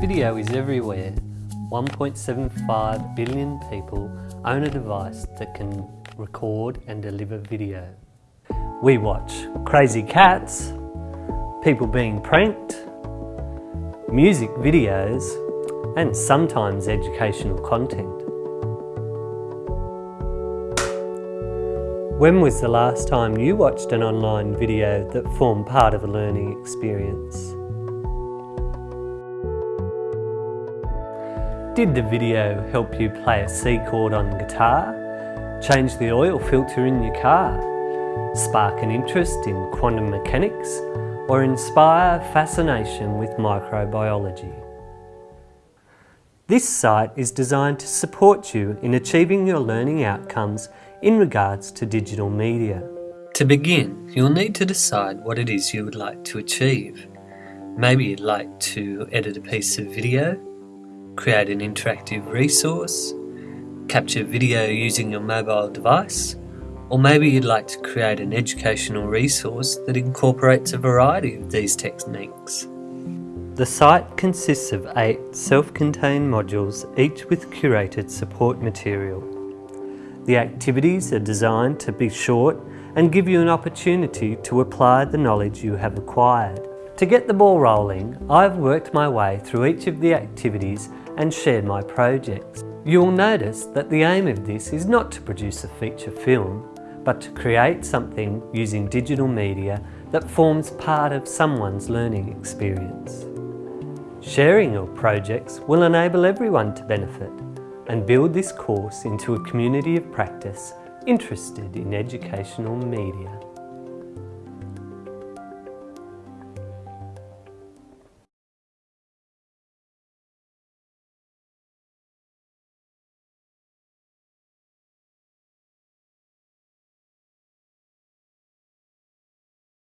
Video is everywhere. 1.75 billion people own a device that can record and deliver video. We watch crazy cats, people being pranked, music videos, and sometimes educational content. When was the last time you watched an online video that formed part of a learning experience? Did the video help you play a C chord on guitar? Change the oil filter in your car? Spark an interest in quantum mechanics? Or inspire fascination with microbiology? This site is designed to support you in achieving your learning outcomes in regards to digital media. To begin, you'll need to decide what it is you would like to achieve. Maybe you'd like to edit a piece of video, create an interactive resource, capture video using your mobile device, or maybe you'd like to create an educational resource that incorporates a variety of these techniques. The site consists of eight self-contained modules, each with curated support material. The activities are designed to be short and give you an opportunity to apply the knowledge you have acquired. To get the ball rolling, I've worked my way through each of the activities and shared my projects. You'll notice that the aim of this is not to produce a feature film, but to create something using digital media that forms part of someone's learning experience. Sharing your projects will enable everyone to benefit and build this course into a community of practice interested in educational media.